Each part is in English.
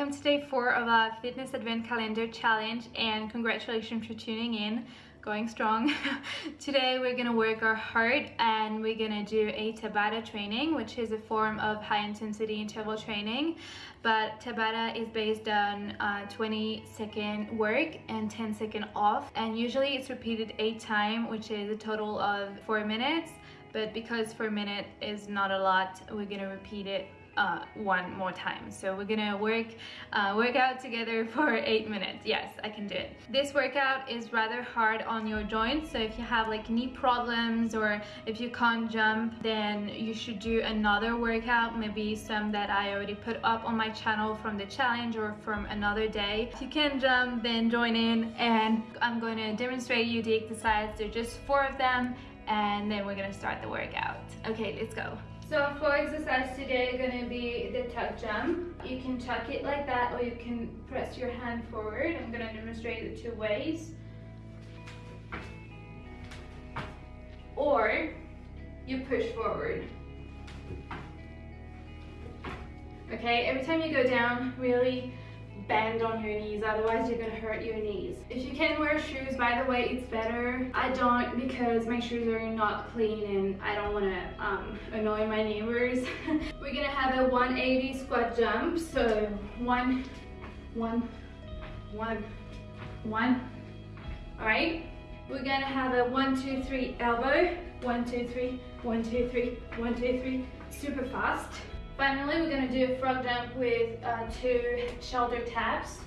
welcome to day four of our fitness advent calendar challenge and congratulations for tuning in going strong. Today we're gonna work our heart and we're gonna do a tabata training which is a form of high intensity interval training. But tabata is based on uh, 20 second work and 10 second off and usually it's repeated eight times which is a total of four minutes. But because four minute is not a lot we're gonna repeat it uh, one more time. So we're gonna work, uh, work out together for eight minutes. Yes, I can do it. This workout is rather hard on your joints. So if you have like knee problems or if you can't jump, then you should do another workout, maybe some that I already put up on my channel from the challenge or from another day. If you can jump, then join in and I'm to demonstrate you the exercise. There are just four of them and then we're gonna start the workout. Okay, let's go. So floor exercise today is gonna be the tuck jump. You can tuck it like that or you can press your hand forward. I'm gonna demonstrate the two ways. Or you push forward. Okay, every time you go down, really bend on your knees otherwise you're gonna hurt your knees. If you can wear shoes by the way it's better. I don't because my shoes are not clean and i don't want to um, annoy my neighbors. We're gonna have a 180 squat jump so one one one one. All right? We're gonna have a one two three elbow. One two three one two three one two three. Super fast Finally, we're going to do a frog jump with uh, two shoulder taps.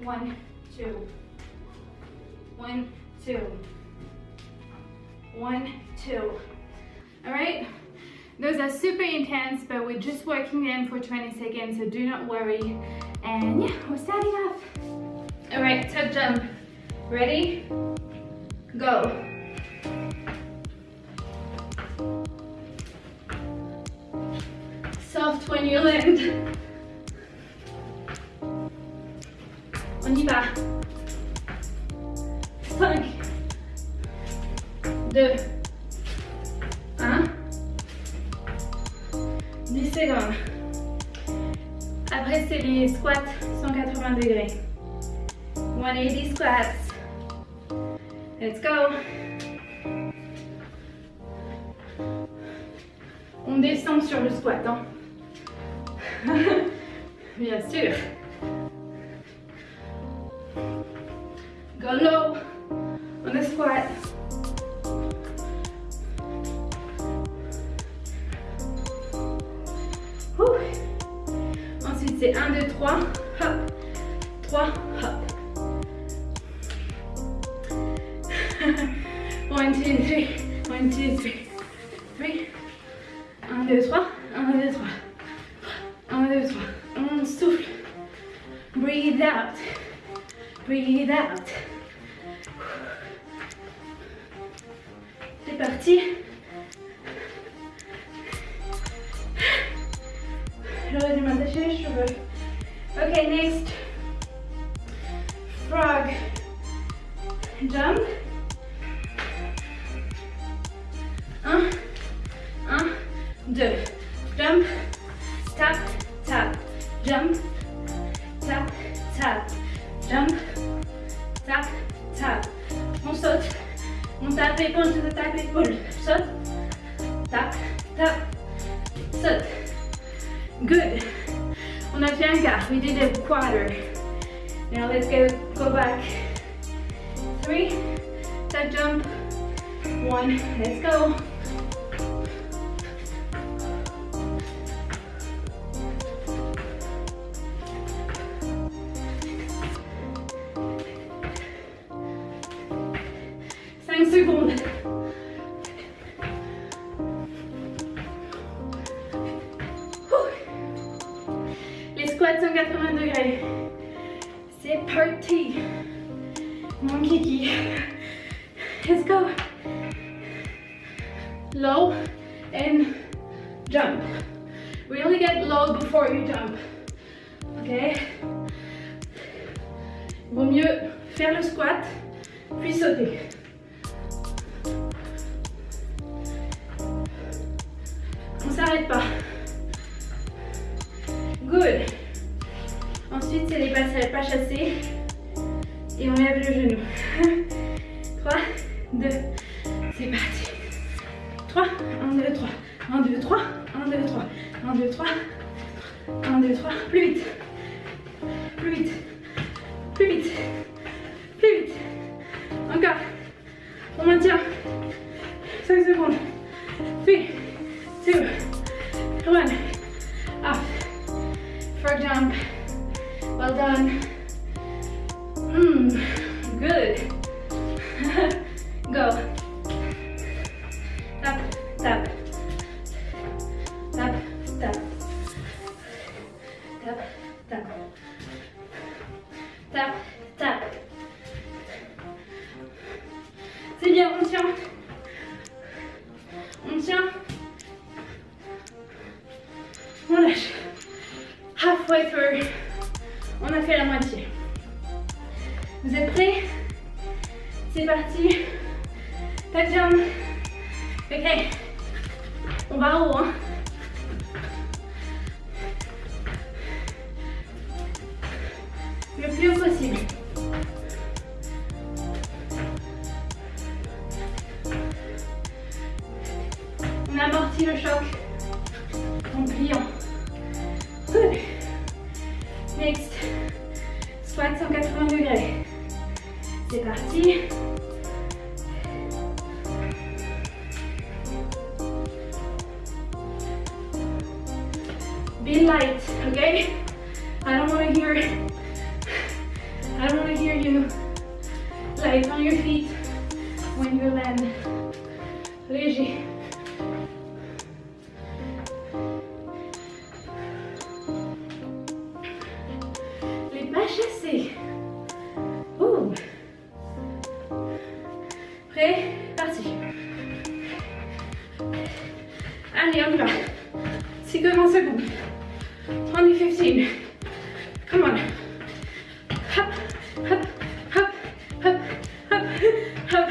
One, two. One, two. One, two. All right? Those are super intense, but we're just working them for 20 seconds, so do not worry. And yeah, we're starting off. All right, tuck jump. Ready? Go. On y va. 5, 2, 1. 10 secondes. Après, c'est les squats 180 degrés. 180 squats. Let's go. On descend sur le squat. Hein. Bien sûr. Go low on the squat. Ensuite, c'est 1, 2, 3, hop, 3, hop. 1, 2, 3, 1, 2, 3, 3, Breathe out. Breathe out. C'est parti. J'aurais les cheveux. Ok, next. Frog. Jump. 1, 1, 2. Tap, saute. Good. On a fait un quart. We did a quarter. Now let's go, go back. Three, tap jump, one, let's go. secondes. Let's go. Low and jump. Really get low before you jump. Ok Vaut mieux faire le squat, puis sauter. On s'arrête pas. Good. Ensuite, c'est les pas chassés. Et on lève le genou. 3, 2, c'est parti. 3, 1, 2, 3. 1, 2, 3. 1, 2, 3. 1, 2, 3. 1, 2, 3. Plus vite. Go. Tap, tap. Tap, tap. Tap, tap. Tap, tap. C'est bien, on tient. On tient. On lâche. Halfway through. On a fait la moitié. Vous êtes prêts? C'est parti. De jambes. Ok. On va en haut. Hein. Le plus haut possible. Be light, okay? I don't want to hear I don't want to hear you light on your feet when you land. Léger. Les pas chassés. Hop, hop, hop, hop, hop.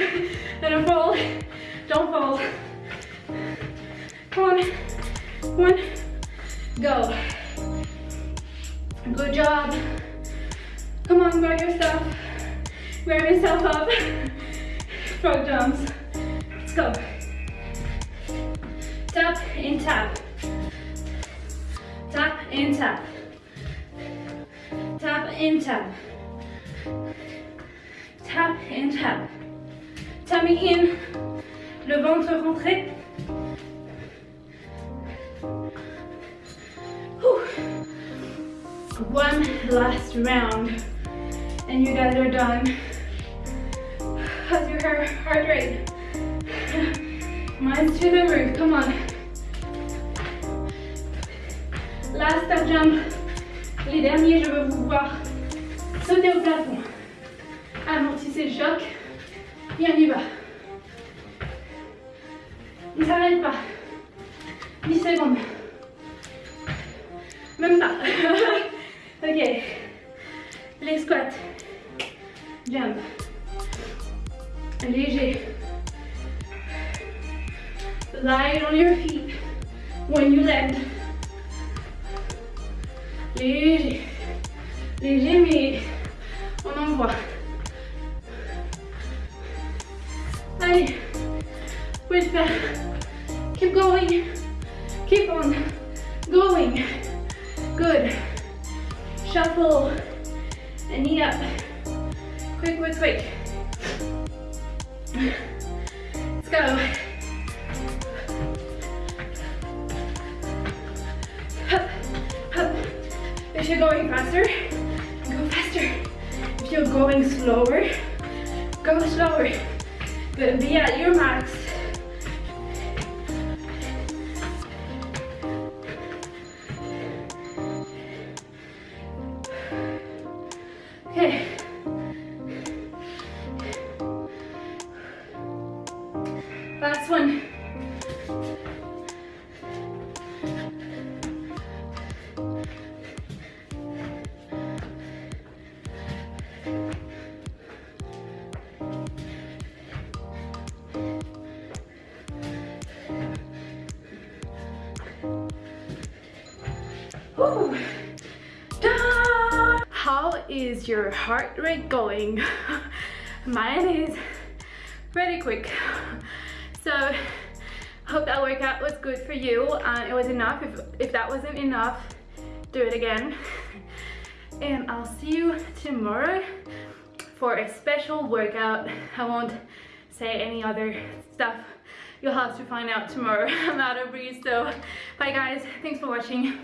And fall. Don't fall. Come on. One. Go. Good job. Come on, grab yourself. Grab yourself up. Frog jumps. Let's go. Tap and tap. Tap and tap. Tap and tap. Tap and tap. Tummy in. Le ventre rentré. One last round. And you guys are done. How's your heart rate? Mine's to the roof. Come on. Last step jump. Les derniers, je veux vous voir sauter au plafond. Amortissez le choc. Et on y va. Ne s'arrête pas. 10 secondes. Même pas. ok. Les squats. Jump. Léger. Light on your feet when you land. Léger. Léger, mais envoie. Allez. Pouvez. Keep going. Keep on going. Good. Shuffle. And knee up. Quick, quick, quick. Let's go. Hup, hup. If you're going faster, you're going slower, go slower. But be at your max. Is your heart rate going? Mine is pretty quick. So hope that workout was good for you and it was enough. If, if that wasn't enough, do it again. And I'll see you tomorrow for a special workout. I won't say any other stuff. You'll have to find out tomorrow. I'm out of breeze, so bye guys. Thanks for watching.